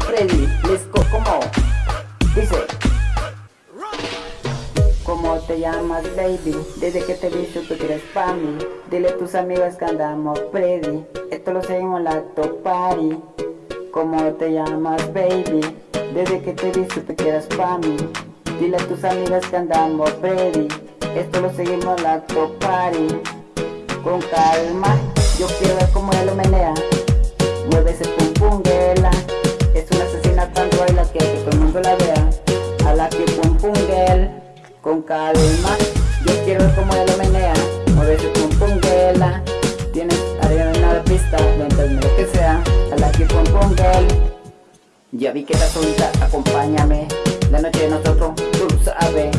Freddy, let's go, como Dice ¿Cómo te llamas baby? Desde que te vi supe que eres pa' mí. Dile a tus amigas que andamos Freddy Esto lo seguimos la top party. ¿Cómo te llamas baby? Desde que te vi supe que eras pa' mí. Dile a tus amigas que andamos Freddy Esto lo seguimos la top party. Con calma Yo quiero ver cómo ella lo menea Con calma. Yo quiero ver cómo ella lo menea. Pum pum girl Tienes arena en la pista Mientras lo que sea. A la que pum girl Ya vi que estás solita, acompáñame. La noche nosotros, tú sabes.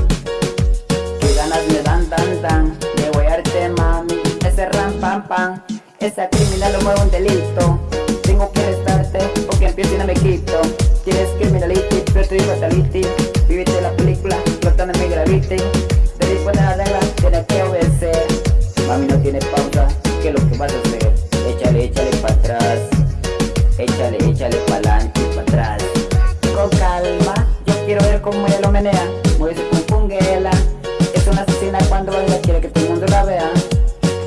Que ganas me dan, dan, dan. Me voy a darte mami. Ese ram pam pam. Esa criminal lo mueve un delito. Tengo que arrestarte porque empiezo y no me quito Échale, échale para adelante y para atrás Con calma, yo quiero ver cómo ella lo menea. Mueve su pum Es una asesina cuando baila, quiere que todo el mundo la vea.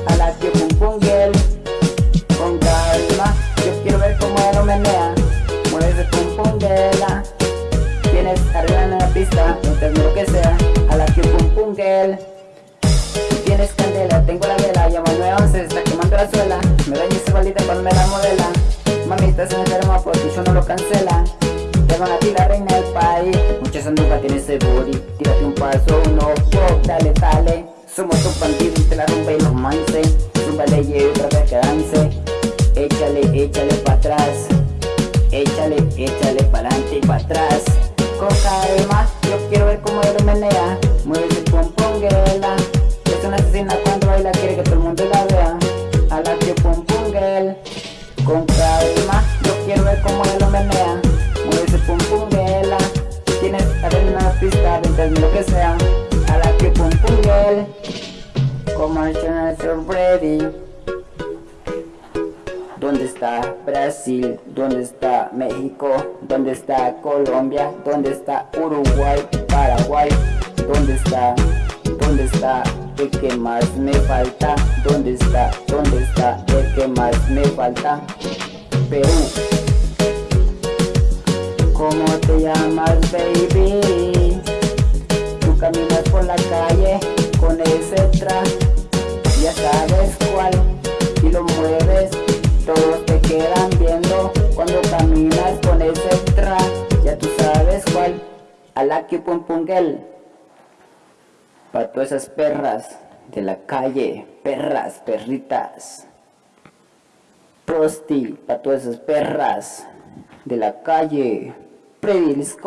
A la pum girl con calma Yo quiero ver cómo ella lo menea. Mueve girl Tienes arriba en la pista Mientras lo que sea. A la pum girl Tienes candela, tengo la vela Llamo al 911, se está quemando la suela Ti la reina del país. Muchas andujas tiene ese booty. Tírate un paso, uno, wow, dale, dale. Somos un bandido y te la rompe y los manse Súbale y otra vez que dance. Échale, échale pa' atrás. Échale, échale para adelante y para atrás. Con calma, yo quiero ver cómo él menea. Mueve pum girl Es una asesina cuando baila, quiere que todo el mundo la vea. A la que pum girl Con calma, yo quiero ver cómo él menea Pum pum girl Tienes arena pista, mientras lo que sea A la que pum pum girl Como el channel ready ¿Dónde está Brasil? ¿Dónde está México? ¿Dónde está Colombia? ¿Dónde está Uruguay? Paraguay? ¿Dónde está? ¿Dónde está el que más me falta? ¿Dónde está? ¿Dónde está el que más me falta? Perú ¿Cómo te llamas baby? Tú caminas por la calle con ese traje Ya sabes cuál Y lo mueves todos te quedan viendo cuando caminas con ese tra, ya tú sabes cuál, a la que pum pum girl. Pa' todas esas perras de la calle, perras, perritas. Prosti, pa' todas esas perras de la calle. para eles.